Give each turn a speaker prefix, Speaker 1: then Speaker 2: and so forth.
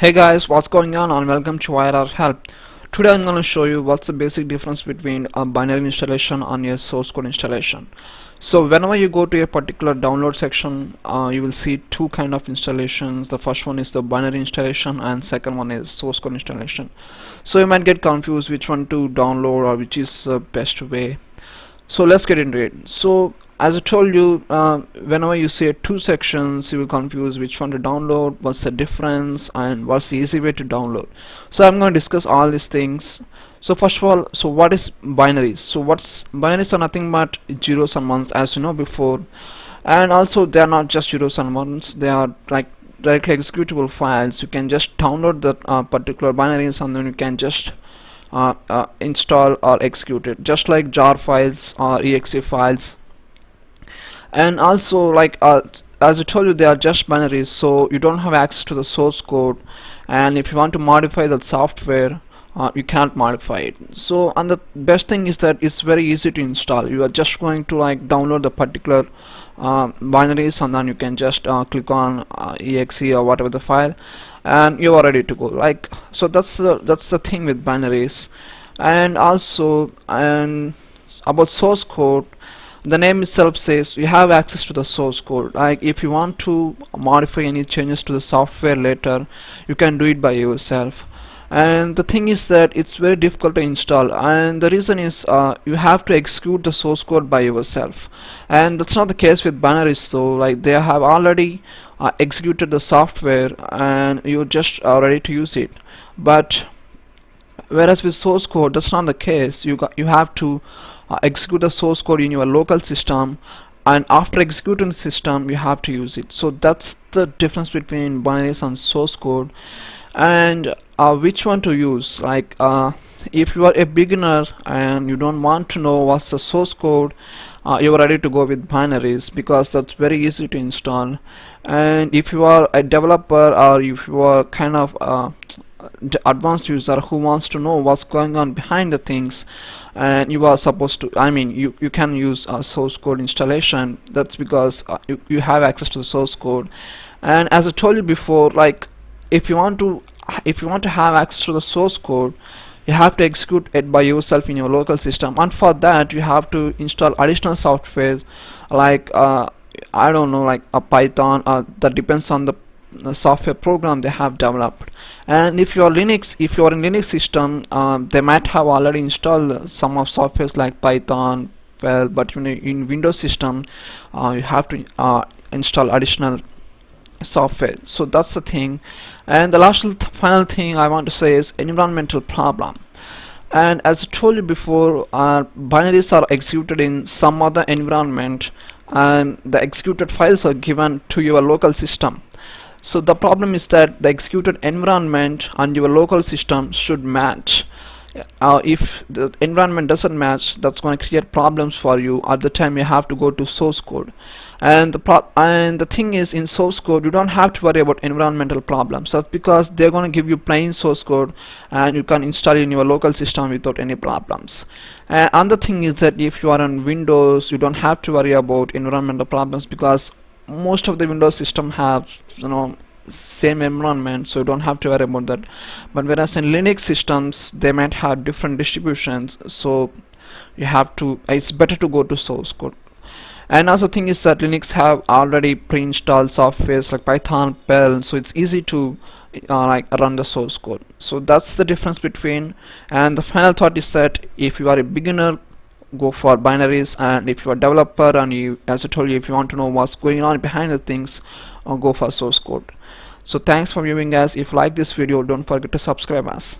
Speaker 1: Hey guys, what's going on and welcome to IRR Help. Today I'm going to show you what's the basic difference between a binary installation and a source code installation. So whenever you go to a particular download section, uh, you will see two kind of installations. The first one is the binary installation and second one is source code installation. So you might get confused which one to download or which is the best way. So let's get into it. So as I told you uh, whenever you see two sections you will confuse which one to download what's the difference and what's the easy way to download. So I'm going to discuss all these things. So first of all so what is binaries? So what's binaries are nothing but zeros and ones as you know before. And also they are not just zeros and ones. They are like directly executable files. You can just download the uh, particular binaries and then you can just uh, uh, install or execute it. Just like jar files or exe files and also like uh, as I told you they are just binaries so you don't have access to the source code. And if you want to modify the software uh, you can't modify it. So and the best thing is that it's very easy to install. You are just going to like download the particular uh, binaries and then you can just uh, click on uh, exe or whatever the file and you are ready to go. Like so that's the that's the thing with binaries. And also and about source code the name itself says you have access to the source code. Like if you want to modify any changes to the software later you can do it by yourself. And the thing is that it's very difficult to install. And the reason is uh, you have to execute the source code by yourself. And that's not the case with binaries though. Like they have already uh, executed the software and you're just uh, ready to use it. But whereas with source code that's not the case. You got you have to uh, execute the source code in your local system and after executing the system you have to use it. So that's the difference between binaries and source code. And uh, which one to use? Like uh, if you are a beginner and you don't want to know what's the source code uh, you are ready to go with binaries because that's very easy to install. And if you are a developer or if you are kind of uh, advanced user who wants to know what's going on behind the things. And you are supposed to I mean you you can use a source code installation. That's because uh, you, you have access to the source code. And as I told you before like if you want to if you want to have access to the source code you have to execute it by yourself in your local system. And for that you have to install additional software like uh, I don't know like a Python uh, that depends on the software program they have developed. And if you're Linux if you're in Linux system um, they might have already installed some of softwares like Python well but in, in Windows system uh, you have to uh, install additional software. So that's the thing. And the last th final thing I want to say is environmental problem. And as I told you before uh, binaries are executed in some other environment and the executed files are given to your local system so the problem is that the executed environment and your local system should match. Uh, if the environment doesn't match that's going to create problems for you at the time you have to go to source code. And the and the thing is in source code you don't have to worry about environmental problems. That's because they're going to give you plain source code and you can install it in your local system without any problems. And another thing is that if you are on Windows you don't have to worry about environmental problems because most of the Windows system have you know same environment so you don't have to worry about that. But whereas in Linux systems they might have different distributions so you have to it's better to go to source code. And also thing is that Linux have already pre-installed softwares like Python, Perl so it's easy to uh, like run the source code. So that's the difference between and the final thought is that if you are a beginner go for binaries and if you're a developer and you as I told you if you want to know what's going on behind the things uh, go for source code. So thanks for viewing guys. If you like this video don't forget to subscribe us